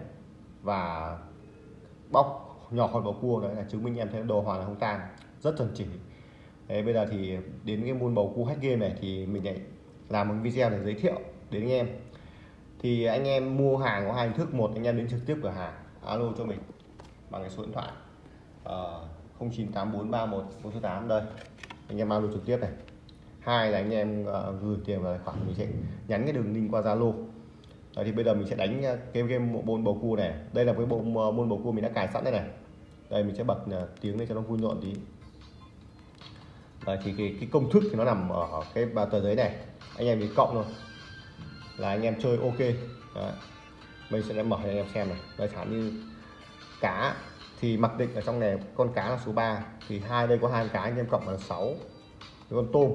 và bóc nhỏ khỏi bầu cua đấy là chứng minh em thấy đồ hoàn là không tang rất chuẩn chỉ. Đấy, bây giờ thì đến cái môn bầu cua hack game này thì mình lại làm một video để giới thiệu đến anh em thì anh em mua hàng có hai hình thức. Một anh em đến trực tiếp cửa hàng alo cho mình bằng cái số điện thoại ờ, uh, 098431 đây anh em alo trực tiếp này. Hai là anh em uh, gửi tiền vào tài khoản mình sẽ nhắn cái đường link qua Zalo. Đấy, thì bây giờ mình sẽ đánh ờ, cái game môn bầu cua này. Đây là cái bộ môn bầu cua mình đã cài sẵn đây này. Đây mình sẽ bật tiếng lên cho nó vui nhộn tí. Đấy, thì cái, cái công thức thì nó nằm ở cái tờ giấy này. Anh em chỉ cộng thôi là anh em chơi ok. Đấy. mình sẽ mở cho anh em xem này. Đây thả như cá thì mặc định ở trong này con cá là số 3 thì hai đây có hai cá anh em cộng là 6 Cái con tôm.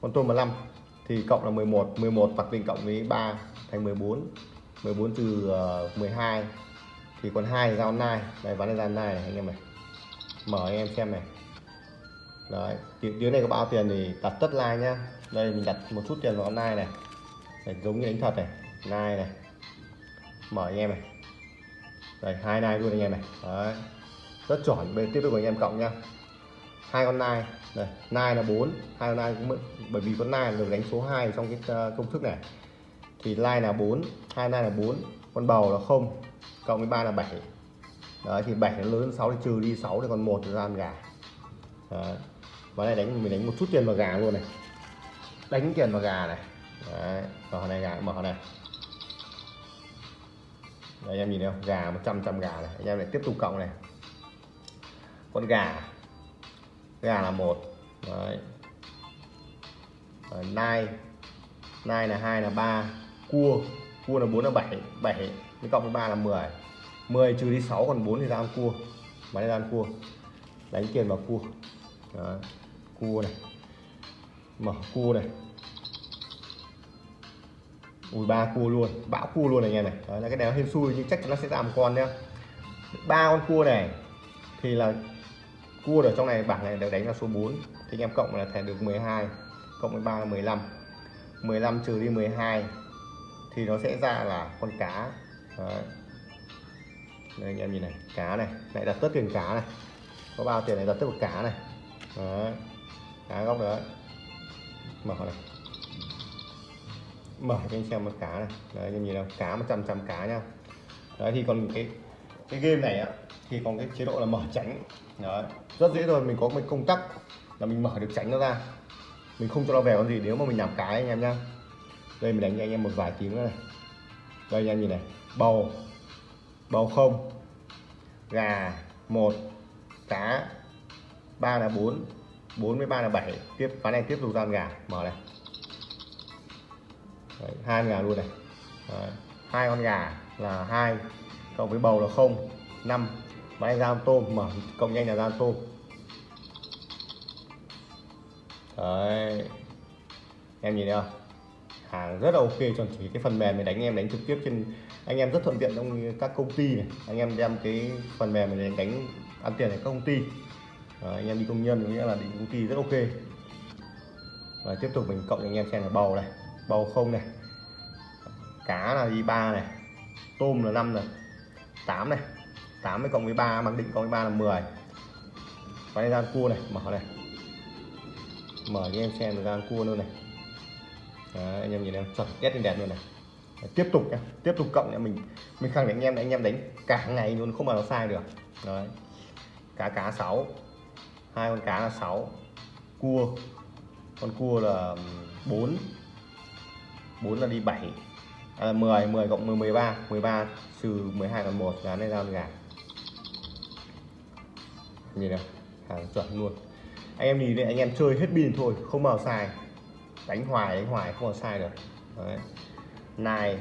Con tôm là 5 thì cộng là 11 11 mặc định cộng với 3 thành 14 14 trừ ờ, 12 thì còn hai ra online này ván này giao nai này anh em này. Mở anh em xem này. Đấy. Tiếng, này có bao tiền thì đặt tất like nhá. Đây mình đặt một chút tiền vào online này. Đấy, giống như đánh thật này nai này mở anh em này. Đây hai nai luôn anh em này. Đấy. Rất chuẩn bên tiếp tục anh em cộng nha. Hai con nai đây nai là 4 hai con nai cũng bởi vì con nai được đánh số 2 trong cái ờ, công thức này. Thì nai là 4 hai nai là 4 con bầu là không cộng với ba là 7 đấy thì 7 nó lớn hơn 6 thì trừ đi 6 thì còn một là ăn gà. Đấy. và này đánh mình đánh một chút tiền vào gà luôn này. Đánh tiền vào gà này đấy mở này gà mở này. Đấy, anh em nhìn thấy không? Gà 100 trăm gà này. Anh em lại tiếp tục cộng này. Con gà. Gà là một. Đấy. Nai. Nai là hai là ba. Cua. Cua là 4 là 7 7 với cộng với 3 là 10 10 trừ đi 6 còn 4 thì ra ăn cua. Mà ra ăn cua. Đánh tiền vào cua. Đó. cua này. Mở cua này ui, ba cua luôn. Bão cua luôn này em này. Đấy, là cái này nó hên xui, nhưng chắc chắn nó sẽ ra một con nhá. Ba con cua này, thì là cua ở trong này bảng này được đánh là số 4 thì anh em cộng là thẻ được 12 cộng với 3 là 15 15 trừ đi 12 thì nó sẽ ra là con cá. Đấy. Đây, anh em nhìn này, cá này, lại đặt tất tiền cá này. Có bao tiền này đặt tất một cá này. Đấy. cá góc đấy mở này mở cho anh xem một cá này. Đấy anh em nhìn nào, cá 100 trăm cá nha đấy, thì còn cái cái game này á, thì còn cái chế độ là mở tránh. Đấy, rất dễ thôi, mình có một công tắc là mình mở được tránh nó ra. Mình không cho nó về con gì, nếu mà mình làm cái anh em nhá. Đây, mình đánh cho anh em một vài tiếng nữa này. Đây, anh em nhìn này. Bầu. Bầu không. Gà, một. Cá, ba là bốn. Bốn với ba là bảy. Tiếp, ván này tiếp tục gian gà. Mở này. Đấy, hai con gà luôn này. Đấy, hai con gà là hai cộng với bầu là không năm. Ván anh ra tôm mở cộng nhanh là ra tôm. Đấy. em nhìn thấy không? Hàng rất là ok chuẩn chỉ cái phần mềm này đánh em đánh trực tiếp trên anh em rất thuận tiện trong các công ty này. Anh em đem cái phần mềm này đánh, đánh ăn tiền ở các công ty. Đấy, anh em đi công nhân nghĩa là đi công ty rất ok. Và tiếp tục mình cộng anh em xem là bầu này bầu không này. Cá là đi ba này. Tôm là 5 này. 8 này. 8 với cộng với 3 mặc định cộng với 3 là 10 quay gian cua này mở này. Mở cho em xem được ra cua luôn này. Đấy, anh em nhìn em chuẩn test lên đẹp luôn này. Đấy, tiếp tục nhá. Tiếp tục cộng nhá mình mình khẳng định anh em anh em đánh cả ngày luôn không bao nó sai được. Đấy. cá cá 6 hai con cá là 6 cua. Con cua là 4 4 là đi 7 à, là 10 10 cộng 10 13 13 trừ 12 còn 1 là này ra con gà. Nhìn nào hàng chuẩn luôn. Anh em nhìn này anh em chơi hết pin thôi không bao sai. Đánh hoài đánh hoài không bao sai được. Đấy. Nai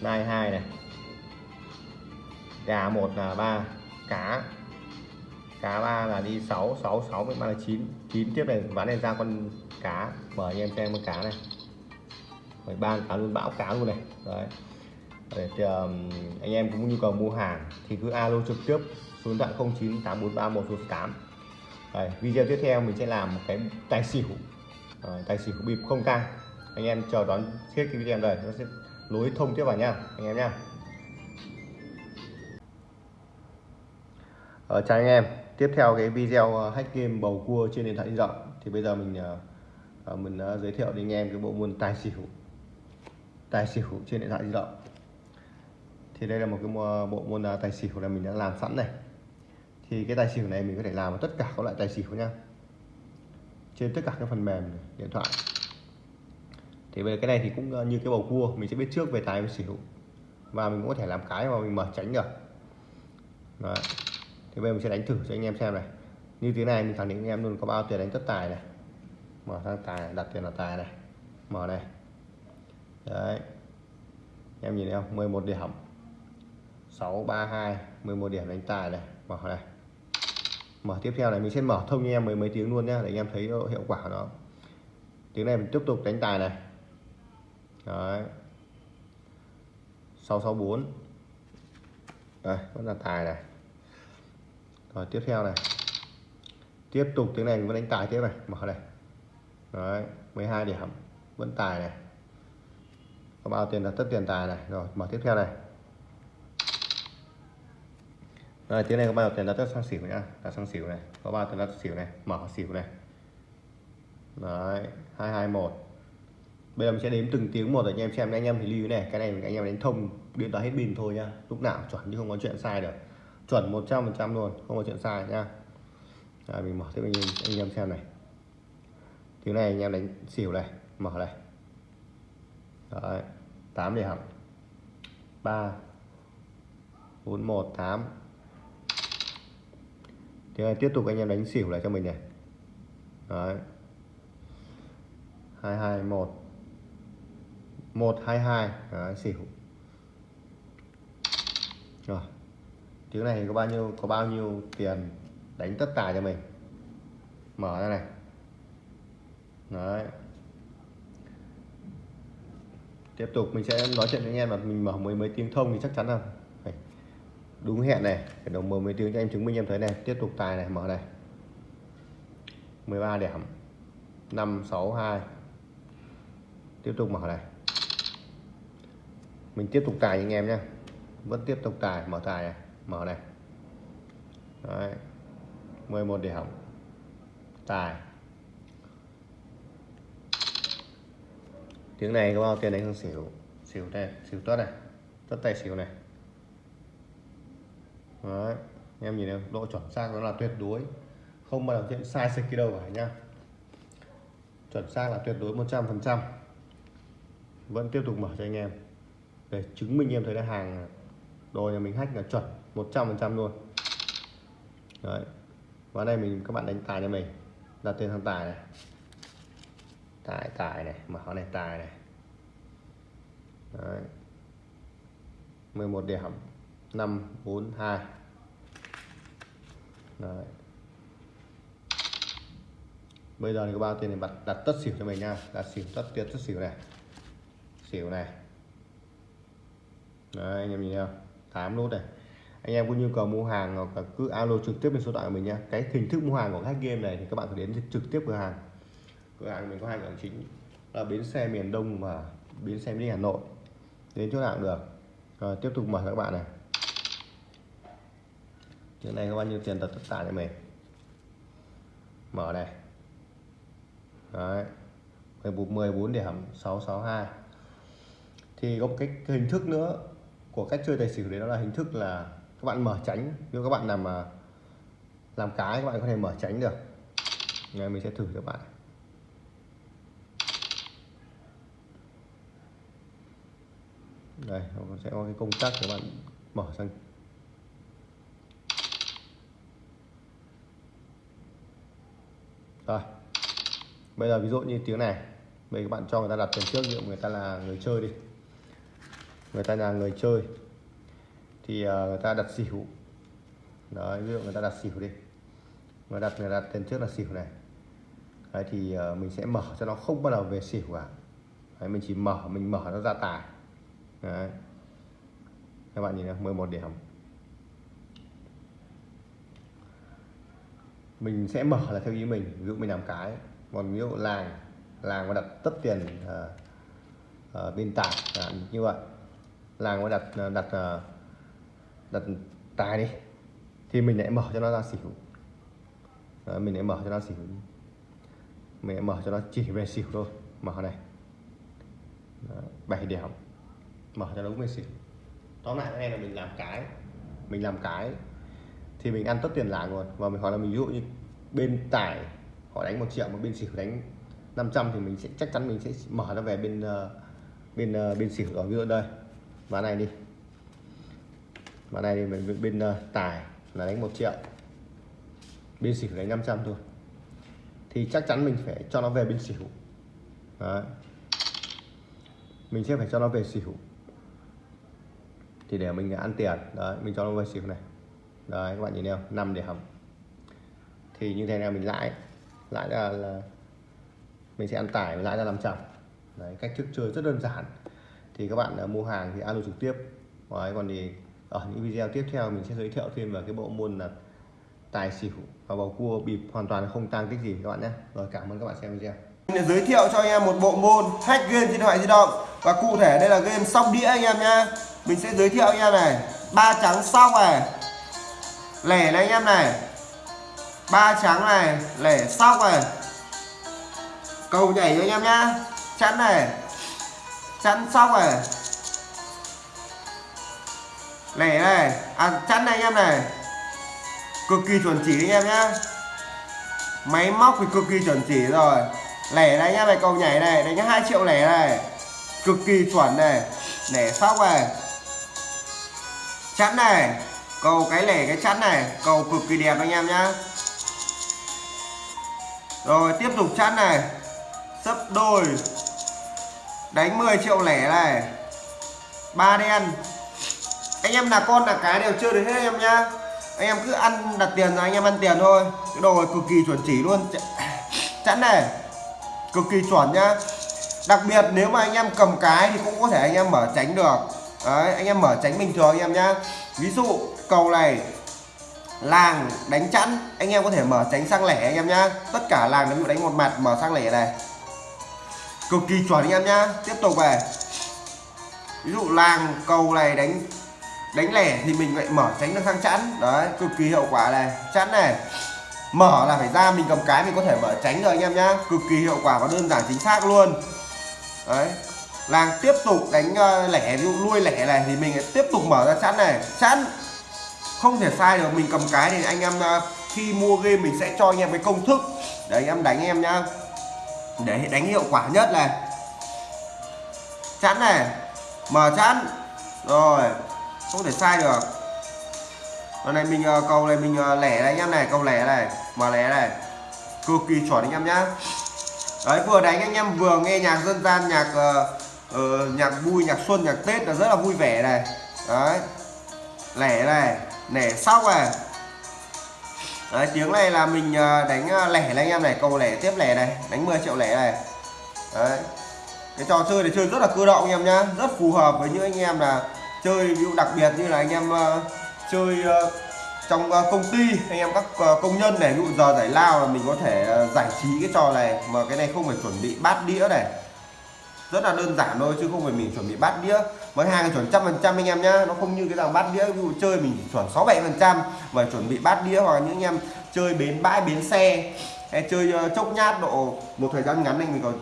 nai hai này. Gà một là ba cá. Cá ba là đi 6 6 6 với ba là 9 9 tiếp này ván này ra con cá. Mở anh em xem con cá này phải ban cáo luôn bão cáo luôn này. Đấy. Để thì, um, anh em cũng nhu cầu mua hàng thì cứ alo trực tiếp số điện thoại 098431 Đấy, video tiếp theo mình sẽ làm một cái tài xỉu. À, tài xỉu bịp không tang anh em chờ đón hết cái video này nó sẽ lối thông tiếp vào nha anh em nha. Ờ, chào anh em. Tiếp theo cái video ờ, hack game bầu cua trên điện thoại di động. Thì bây giờ mình uh, mình uh, giới thiệu đến anh em cái bộ môn tài xỉu tài xỉu trên điện thoại di động. Thì đây là một cái bộ môn à, tài xỉu là mình đã làm sẵn này. Thì cái tài xỉu này mình có thể làm tất cả các loại tài xỉu nha. Trên tất cả các phần mềm điện thoại. Thì về cái này thì cũng à, như cái bầu cua, mình sẽ biết trước về tài với xỉu. Và mình cũng có thể làm cái mà mình mở tránh được. Đó. thì bây giờ mình sẽ đánh thử cho anh em xem này. Như thế này, mình khẳng định anh em luôn có bao tiền đánh tất tài này. Mở sang tài, đặt tiền là tài này. Mở này đấy. Em nhìn thấy không? 11 điểm. 632 11 điểm đánh tài này. Mở này. Mở tiếp theo này, mình sẽ mở thông như em mấy mấy tiếng luôn nhá, để anh em thấy hiệu quả của nó. Tiếng này mình tiếp tục đánh tài này. Đấy. 664 đây, vẫn là tài này. Rồi, tiếp theo này. Tiếp tục, tiếng này mình vẫn đánh tài tiếp này. Mở này. Đấy 12 điểm. Vẫn tài này có bao tiền là tất tiền tài này. Rồi mở tiếp theo này. Rồi tiếng này có bao tiền là tất sang xỉu nhá. Là sang xỉu này. Có bao tiền là xỉu này. Mở xỉu này. Đấy 221 bây giờ mình sẽ đếm từng tiếng một để anh em xem anh em thì lưu này. Cái này anh em đánh thông điện thoại hết pin thôi nhá. Lúc nào chuẩn chứ không có chuyện sai được. Chuẩn 100% luôn không có chuyện sai nhá. Rồi mình mở tiếp anh em anh em xem này. Tiếng này anh em đánh xỉu này. Mở này. Đấy, 8 điểm 3 4 1 8 Thế này tiếp tục anh em đánh xỉu lại cho mình này. Đấy. 221 122 Đấy, xỉu. Rồi. Tiếng này có bao nhiêu có bao nhiêu tiền đánh tất tài cho mình? Mở ra này. Đấy tiếp tục, mình sẽ nói chuyện với anh em là mình mở mấy mấy tiếng thông thì chắc chắn là phải đúng hẹn này, phải đồng mở mấy tiếng cho em chứng minh em thấy này. Tiếp tục tài này, mở này. 13 điểm. 562 tiếp tục mở này. Mình tiếp tục tài anh em nhé vẫn tiếp tục tài, mở tài này, mở này. Đấy. 11 điểm. Tài. Tiếng này có bao tiền đánh không xỉu? Xỉu đây, xỉu tốt này. Tất tay xỉu này. Đấy. em nhìn thấy độ chuẩn xác nó là tuyệt đối. Không bao giờ chuyện sai sạch đâu cả nhá. Chuẩn xác là tuyệt đối 100% vẫn tiếp tục mở cho anh em. Để chứng minh em thấy là hàng đồ nhà mình hack là chuẩn 100% luôn. Đấy. Và đây mình các bạn đánh tài cho mình. Đặt tên thằng tài này tài tài này, mở này, tài này. Đấy. 11 điểm. 5 4 2 đấy. Bây giờ thì có bao tiền này đặt đặt tất xỉu cho mình nha. Đặt xỉu tất tiền, tất xỉu này. Xỉu này. Đấy, anh em nhìn thấy không? 8 nút này. Anh em có nhu cầu mua hàng hoặc là cứ alo trực tiếp lên số điện thoại của mình nha. Cái hình thức mua hàng của các game này thì các bạn phải đến trực tiếp cửa hàng cửa hàng mình có hai cửa hàng chính là bến xe miền đông và bến xe miền hà nội. Đến chỗ nào cũng được. Rồi, tiếp tục mở các bạn này. Chuyện này có bao nhiêu tiền đặt tất cả cho mình? Mở này. Đấy. 14 14 điểm 662 thì có một cái hình thức nữa của cách chơi tài xỉu đấy, đó là hình thức là các bạn mở tránh nếu các bạn làm mà làm cái, các bạn có thể mở tránh được. Ngày mình sẽ thử cho các bạn đây nó sẽ có cái công tắc các bạn mở sang. Rồi bây giờ ví dụ như tiếng này. Bây giờ các bạn cho người ta đặt tiền trước ví dụ người ta là người chơi đi. Người ta là người chơi. Thì ờ, người ta đặt xỉu. Đấy ví dụ người ta đặt xỉu đi. Người đặt người đặt tiền trước là xỉu này. Đấy thì ờ, mình sẽ mở cho nó không bắt đầu về xỉu cả. Đấy, mình chỉ mở mình mở nó ra tài đấy. Các bạn nhìn này 11 điểm. Mình sẽ mở là theo ý mình ví dụ mình làm cái còn ví dụ làng làng mà đặt tất tiền uh, uh, bên tài như vậy. Làng mà đặt ờ, đặt đặt tài đi thì mình lại mở cho nó ra xỉu. Đấy, mình lại mở cho nó xỉu. Mình lại mở cho nó chỉ về xỉu thôi mở này. Đấy, 7 điểm mở cho nó đúng về xỉu tóm lại cái là mình làm cái mình làm cái thì mình ăn tất tiền lãi rồi và mình hỏi là mình ví dụ như bên tài họ đánh một triệu mà bên xỉu đánh 500 thì mình sẽ chắc chắn mình sẽ mở nó về bên uh, bên uh, bên xỉu ở giữa đây ván này đi. Ván này thì mình bên uh, tài là đánh một triệu bên xỉu đánh 500 thôi. Thì chắc chắn mình phải cho nó về bên xỉu Đấy. mình sẽ phải cho nó về xỉu thì để mình ăn tiền đấy mình cho nó vào xỉu này. Đấy các bạn nhìn thấy không? 5 để hầm thì như thế nào mình lãi. Lãi là, là mình sẽ ăn tải lãi ra 500 đấy cách thức chơi rất đơn giản. Thì các bạn à, mua hàng thì alo trực tiếp. Đấy, còn thì ở những video tiếp theo mình sẽ giới thiệu thêm về cái bộ môn là tài xỉu và bầu cua bịp hoàn toàn không tăng tích gì các bạn nhé. Rồi cảm ơn các bạn xem video. Để giới thiệu cho anh em một bộ môn hack game trên điện thoại di động và cụ thể đây là game sóc đĩa anh em nhá. Mình sẽ giới thiệu anh em này. Ba trắng sóc này. Lẻ này anh em này. Ba trắng này. Lẻ sóc này. Cầu nhảy cho anh em nhá. Chắn này. Chắn sóc này. Lẻ này. À chắn này anh em này. Cực kỳ chuẩn chỉ anh em nhá. Máy móc thì cực kỳ chuẩn chỉ rồi. Lẻ này anh em này, cầu nhảy này. Đánh 2 triệu lẻ này cực kỳ chuẩn này lẻ sóc này, chắn này, cầu cái lẻ cái chắn này, cầu cực kỳ đẹp anh em nhá. Rồi, tiếp tục chắn này, sấp đôi, đánh 10 triệu lẻ này, ba đen. Anh em là con là cái đều chơi được hết anh em nhá. Anh em cứ ăn đặt tiền rồi anh em ăn tiền thôi. Cái đồ này cực kỳ chuẩn chỉ luôn. Chắn này, cực kỳ chuẩn nhá đặc biệt nếu mà anh em cầm cái thì cũng có thể anh em mở tránh được. Đấy, anh em mở tránh bình thường anh em nhá. Ví dụ cầu này, làng đánh chẵn, anh em có thể mở tránh sang lẻ anh em nhá. Tất cả làng nếu đánh một mặt, mở sang lẻ này. Cực kỳ chuẩn anh em nhá. Tiếp tục về. Ví dụ làng cầu này đánh đánh lẻ thì mình lại mở tránh được sang chẵn. Đấy, cực kỳ hiệu quả này. Chẵn này. Mở là phải ra, mình cầm cái mình có thể mở tránh rồi anh em nhá. Cực kỳ hiệu quả và đơn giản chính xác luôn đấy. Làng tiếp tục đánh ờ, lẻ, ví dụ nuôi lẻ này thì mình tiếp tục mở ra chẵn này. Chẵn. Không thể sai được, mình cầm cái thì anh em ờ, khi mua game mình sẽ cho anh em cái công thức. Để anh em đánh em nhá. Để đánh hiệu quả nhất này. Chẵn này. Mở chẵn. Rồi. Không thể sai được. Lần này mình ờ, cầu này mình lẻ này anh em này, cầu lẻ này. Mở lẻ này. Cực kỳ chuẩn anh em nhá đấy vừa đánh anh em vừa nghe nhạc dân gian nhạc uh, uh, nhạc vui nhạc xuân nhạc tết là rất là vui vẻ này. Đấy. Lẻ này lẻ sóc này. Đấy tiếng này là mình ờ, đánh lẻ này anh em này cầu lẻ tiếp lẻ này đánh 10 triệu lẻ này. Đấy. Cái trò chơi này chơi rất là cơ động anh em nhá rất phù hợp với những anh em là chơi ví dụ đặc biệt như là anh em uh, chơi uh, trong ờ, công ty anh em các ờ, công nhân này ví dụ giờ giải lao là mình có thể ờ, giải trí cái trò này mà cái này không phải chuẩn bị bát đĩa này. Rất là đơn giản thôi chứ không phải mình chuẩn bị bát đĩa. Mới hàng chuẩn trăm phần trăm anh em nhá nó không như cái dòng bát đĩa ví dụ chơi mình chuẩn sáu bảy phần trăm mà chuẩn bị bát đĩa hoặc những anh em chơi bến bãi bến xe hay chơi chốc nhát độ một thời gian ngắn anh mình còn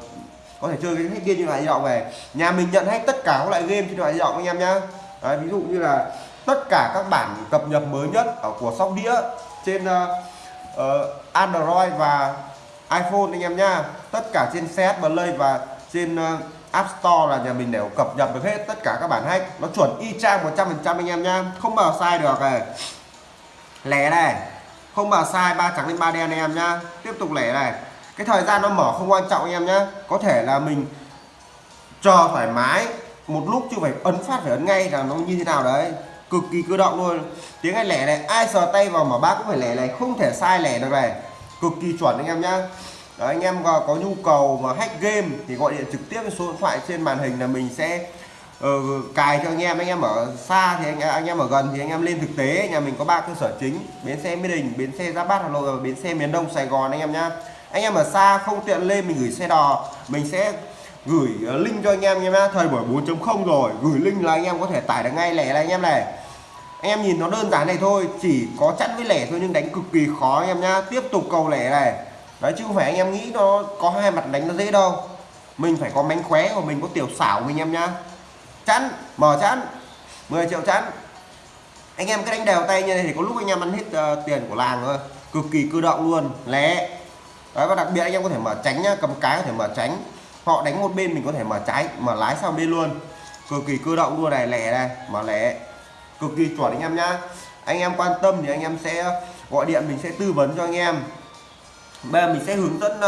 có thể chơi cái hết game như loại di động về nhà mình nhận hết tất cả các loại game trên điện thoại di động anh em nhá. Đấy, ví dụ như là tất cả các bản cập nhật mới nhất ở của sóc đĩa trên uh, Android và iPhone anh em nha. Tất cả trên CS Play và trên uh, App Store là nhà mình đều cập nhật được hết tất cả các bản hack nó chuẩn y chang 100% anh em nha. Không bao sai được này. Lẻ này. Không bao sai ba trắng lên ba đen anh em nha. Tiếp tục lẻ này. Cái thời gian nó mở không quan trọng anh em nhá. Có thể là mình chờ thoải mái một lúc chứ phải ấn phát phải ấn ngay là nó như thế nào đấy cực kỳ cơ động luôn. Tiếng anh lẻ này ai sờ tay vào mà bác cũng phải lẻ này không thể sai lẻ được này. Cực kỳ chuẩn anh em nhá. Đấy, anh em có nhu cầu mà hack game thì gọi điện trực tiếp số điện thoại trên màn hình là mình sẽ uh, cài cho anh em. Anh em ở xa thì anh, anh em ở gần thì anh em lên thực tế nhà mình có ba cơ sở chính bến xe mỹ đình bến xe giáp bát hà nội và bến xe miền đông sài gòn anh em nhá. Anh em ở xa không tiện lên mình gửi xe đò mình sẽ gửi ờ, link cho anh em nhé thời buổi 4.0 rồi. Gửi link là anh em có thể tải được ngay lẻ là anh em này. Anh em nhìn nó đơn giản này thôi chỉ có chắn với lẻ thôi nhưng đánh cực kỳ khó anh em nhá. Tiếp tục cầu lẻ này. Đấy chứ không phải anh em nghĩ nó có hai mặt đánh nó dễ đâu. Mình phải có mánh khóe của mình có tiểu xảo của mình em nhá. Chắn, mở chắn, 10 triệu chắn. anh em cứ đánh đều tay như này thì có lúc anh em ăn hết uh, tiền của làng thôi. Cực kỳ cơ động luôn. Lẻ. Đấy và đặc biệt anh em có thể mở tránh nhá. Cầm cái có thể mở tránh họ đánh một bên mình có thể mở trái mở lái sang bên luôn. Cực kỳ cơ động luôn này lẻ này mở lẻ. Cực kỳ chuẩn anh em nhá. Anh em quan tâm thì anh em sẽ gọi điện mình sẽ tư vấn cho anh em. Bây giờ mình sẽ hướng dẫn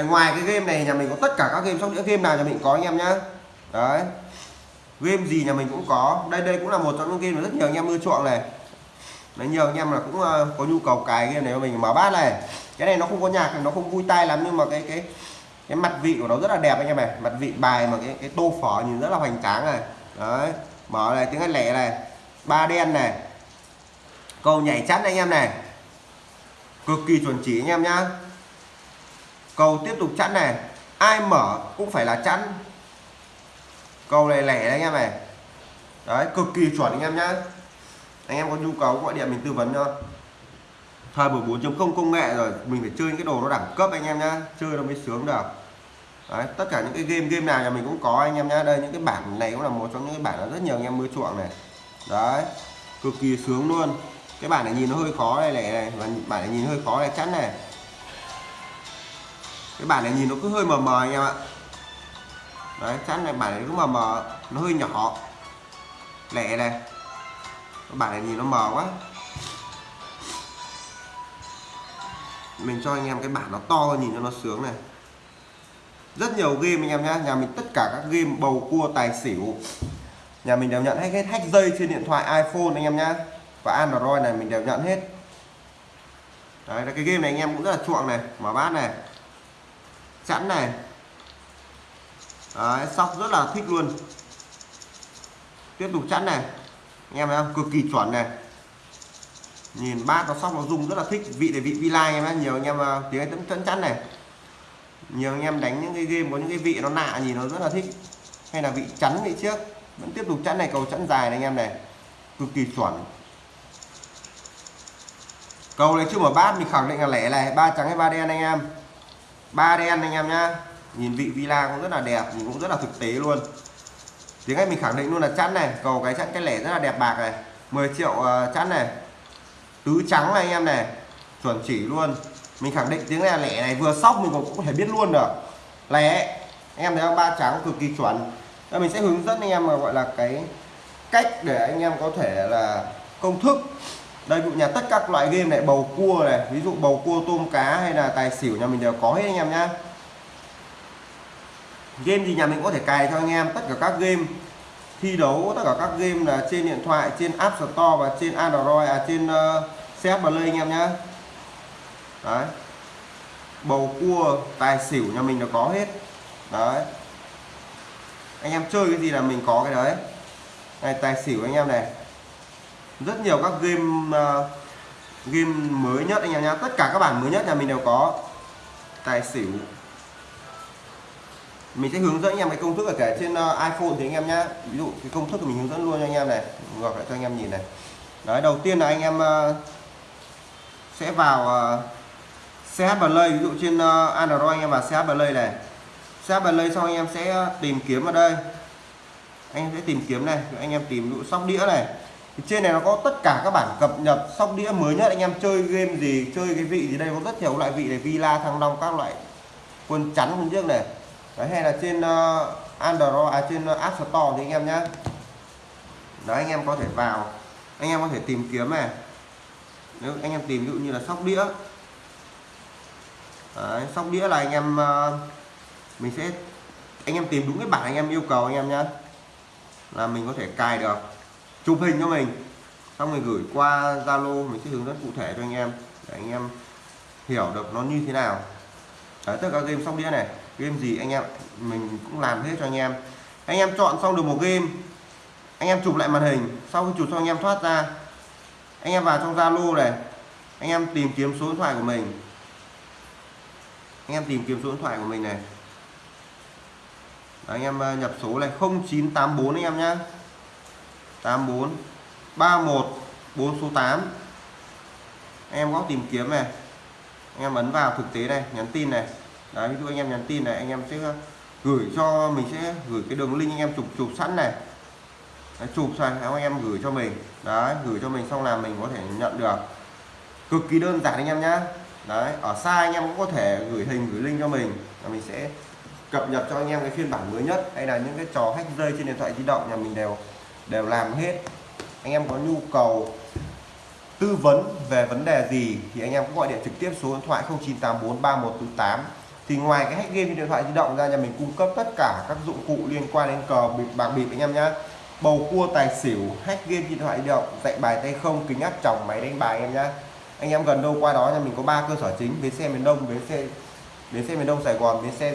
uh, ngoài cái game này nhà mình có tất cả các game trong những game nào nhà mình có anh em nhá. Đấy. Game gì nhà mình cũng có. Đây đây cũng là một trong những game mà rất nhiều anh em ưa chuộng này. Đấy nhiều anh em là cũng ờ, có nhu cầu cài game này cho mình mở bát này. Cái này nó không có nhạc nó không vui tai lắm nhưng mà cái cái cái mặt vị của nó rất là đẹp anh em này. Mặt vị bài mà cái cái tô phở nhìn rất là hoành tráng này. Đấy, mở này, tiếng hát lẻ này. Ba đen này. Cầu nhảy chắn anh em này. Cực kỳ chuẩn chỉ anh em nhá. Cầu tiếp tục chẵn này. Ai mở cũng phải là chẵn cầu này lẻ đấy anh em này. Đấy, cực kỳ chuẩn anh em nhá. Anh em có nhu cầu gọi điện mình tư vấn cho thời buổi 4.0 công nghệ rồi mình phải chơi những cái đồ nó đẳng cấp anh em nhá chơi nó mới sướng được. Đấy, tất cả những cái game game nào nhà mình cũng có anh em nhá. Đây những cái bản này cũng là một trong những cái bản rất nhiều anh em mới chuộng này. Đấy cực kỳ sướng luôn. Cái bản này nhìn nó hơi khó này này, này. và bản này nhìn hơi khó này chắn này. Cái bản này nhìn nó cứ hơi mờ mờ anh em ạ. Đấy chắn này bản này cứ mờ mờ nó hơi nhỏ. Lẻ này. Cái bản này nhìn nó mờ quá. Mình cho anh em cái bản nó to nhìn cho nó sướng này. Rất nhiều game anh em nhá. Nhà mình tất cả các game bầu cua tài xỉu. Nhà mình đều nhận hết hết hack dây trên điện thoại iPhone anh em nhá. Và Android này mình đều nhận hết. Đấy là cái game này anh em cũng rất là chuộng này. Mở bát này. Chẵn này. Đấy, sóc rất là thích luôn. Tiếp tục chẵn này. Anh em thấy không? Cực kỳ chuẩn này nhìn bát nó sóc nó rung rất là thích, vị để vị vi lai em á nhiều anh em à, tiếng anh tấn chắn này. Nhiều anh em đánh những cái game, có những cái vị nó lạ nhìn nó rất là thích. Hay là vị chắn vị trước, vẫn tiếp tục chắn này, cầu chắn dài này anh em này. Cực kỳ chuẩn. Cầu này chưa mở bát, mình khẳng định là lẻ này, ba trắng hay ba đen anh em. Ba đen anh em nhá. Nhìn vị villa cũng rất là đẹp, nhìn cũng rất là thực tế luôn. Tiếng anh mình khẳng định luôn là chắn này, cầu cái chắn, cái lẻ rất là đẹp bạc này. 10 triệu à, chắn này tứ trắng này anh em này. Chuẩn chỉ luôn. Mình khẳng định tiếng này là lẻ này vừa sóc mình cũng có thể biết luôn được. Lẻ anh em thấy không? Ba trắng cực kỳ chuẩn. Đây mình sẽ hướng dẫn anh em mà gọi là cái cách để anh em có thể là công thức. Đây vụ nhà tất các loại game này bầu cua này ví dụ bầu cua tôm cá hay là tài xỉu nhà mình đều có hết anh em nhá. Game gì nhà mình có thể cài cho anh em tất cả các game. Thi đấu tất cả các game là trên điện thoại trên App Store và trên Android à trên uh, xét vào lên anh em nhá. Đấy. Bầu cua tài xỉu nhà mình nó có hết. Đấy. Anh em chơi cái gì là mình có cái đấy. Này tài xỉu anh em này. Rất nhiều các game uh, game mới nhất anh em nhá. Tất cả các bản mới nhất nhà mình đều có. Tài xỉu. Mình sẽ hướng dẫn anh em cái công thức ở cả trên uh, iPhone thì anh em nhá. Ví dụ cái công thức của mình hướng dẫn luôn cho anh em này. Ngược lại cho anh em nhìn này. Đấy đầu tiên là anh em uh, sẽ vào ờ, uh, CH Play ví dụ trên uh, Android anh em vào CH Play này. CH Play xong anh em sẽ ờ, tìm kiếm ở đây. Anh em sẽ tìm kiếm này anh em tìm dụ sóc đĩa này. Thì trên này nó có tất cả các bản cập nhật sóc đĩa mới nhất. Anh em chơi game gì chơi cái vị gì đây có rất nhiều loại vị này Villa Thăng Long các loại quân chắn quân trước này. Đấy hay là trên uh, Android à trên uh, App Store thì anh em nhé đấy anh em có thể vào anh em có thể tìm kiếm này nếu anh em tìm ví dụ như là sóc đĩa. Đấy, sóc đĩa là anh em ờ, mình sẽ anh em tìm đúng cái bản anh em yêu cầu anh em nhé là mình có thể cài được chụp hình cho mình. Xong rồi gửi qua Zalo mình sẽ hướng dẫn cụ thể cho anh em để anh em hiểu được nó như thế nào. Đấy, tất cả game sóc đĩa này game gì anh em mình cũng làm hết cho anh em. Anh em chọn xong được một game anh em chụp lại màn hình sau khi chụp xong anh em thoát ra anh em vào trong Zalo này. Anh em tìm kiếm số điện thoại của mình. Anh em tìm kiếm số điện thoại của mình này. Đấy, anh em ờ, nhập số này 0984 anh em nhá. 84 31 4 số 8 anh em có tìm kiếm này. Anh em ấn vào thực tế này nhắn tin này. Đấy ví dụ anh em nhắn tin này anh em sẽ ờ, gửi cho mình sẽ gửi cái đường link anh em chụp chụp sẵn này đấy, chụp xong anh em gửi cho mình. Đấy gửi cho mình xong là mình có thể nhận được. Cực kỳ đơn giản anh em nhá. Đấy ở xa anh em cũng có thể gửi hình gửi link cho mình. Là mình sẽ cập nhật cho anh em cái phiên bản mới nhất. Hay là những cái trò hack rơi trên điện thoại di động nhà mình đều đều làm hết. Anh em có nhu cầu tư vấn về vấn đề gì thì anh em cũng gọi điện trực tiếp số điện thoại 0984 3148 thì ngoài cái hack game trên điện thoại di động ra nhà mình cung cấp tất cả các dụng cụ liên quan đến cờ bịp bạc bịp anh em nhé bầu cua tài xỉu, hack game điện thoại di động, dạy bài tay không, kính áp tròng, máy đánh bài em nhá. Anh em gần đâu qua đó nhà mình có ba cơ sở chính, bến xe miền đông, bến xe bến xe miền đông sài gòn, bến xe